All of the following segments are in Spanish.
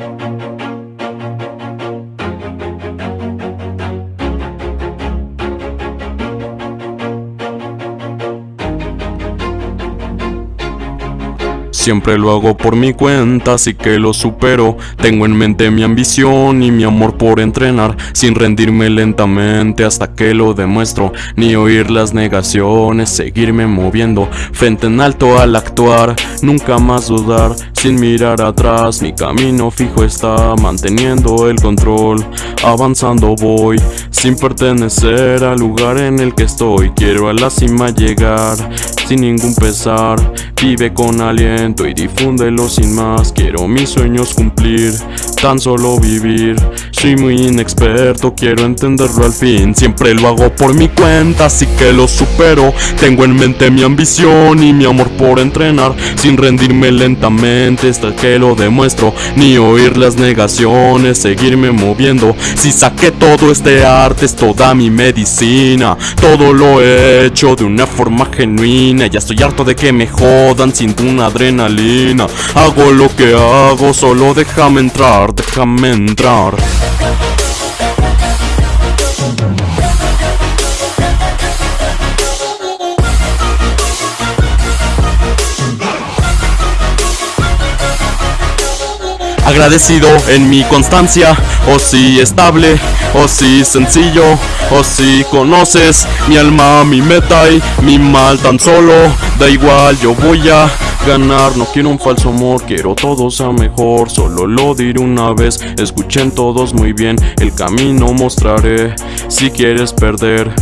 Thank you. Siempre lo hago por mi cuenta, así que lo supero. Tengo en mente mi ambición y mi amor por entrenar, sin rendirme lentamente hasta que lo demuestro. Ni oír las negaciones, seguirme moviendo, frente en alto al actuar, nunca más dudar, sin mirar atrás. Mi camino fijo está manteniendo el control, avanzando voy, sin pertenecer al lugar en el que estoy. Quiero a la cima llegar, sin ningún pesar, vive con aliento y difúndelo sin más. Quiero mis sueños cumplir, tan solo vivir Soy muy inexperto, quiero entenderlo al fin. Siempre lo hago por mi cuenta, así que lo supero. Tengo en mente mi ambición y mi amor por entrenar. Sin rendirme lentamente hasta que lo demuestro. Ni oír las negaciones, seguirme moviendo. Si saqué todo este arte, es toda mi medicina. Todo lo he hecho de una forma genuina. Ya estoy harto de que me jodan sin una adrenalina. Hago lo que hago, solo déjame entrar, déjame entrar Agradecido en mi constancia, o si estable, o si sencillo, o si conoces mi alma, mi meta y mi mal tan solo, da igual, yo voy a ganar No quiero un falso amor, quiero todo sea mejor Solo lo diré una vez, escuchen todos muy bien El camino mostraré, si quieres perder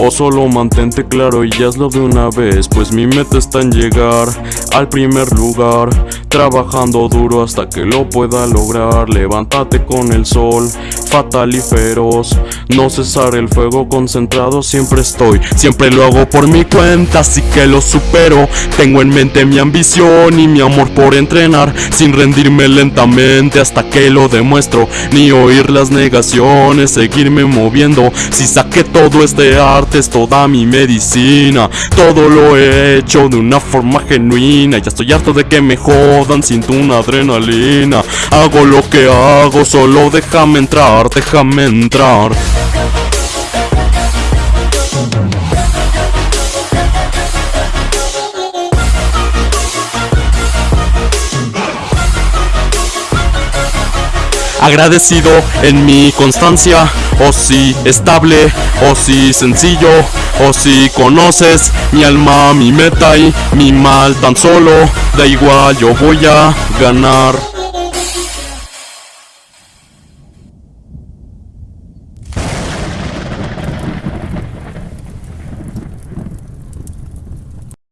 o solo mantente claro y hazlo de una vez Pues mi meta está en llegar al primer lugar Trabajando duro hasta que lo pueda lograr Levántate con el sol, fatal y feroz. No cesar el fuego concentrado siempre estoy. Siempre lo hago por mi cuenta, así que lo supero. Tengo en mente mi ambición y mi amor por entrenar Sin rendirme lentamente hasta que lo demuestro. Ni oír las negaciones, seguirme moviendo. Si saqué todo este arte es toda mi medicina. Todo lo he hecho de una forma genuina. Ya estoy harto de que me jodan, siento una adrenalina. Hago lo que hago, solo déjame entrar, déjame entrar Agradecido en mi constancia, o si estable, o si sencillo, o si conoces mi alma, mi meta y mi mal tan solo, da igual, yo voy a ganar.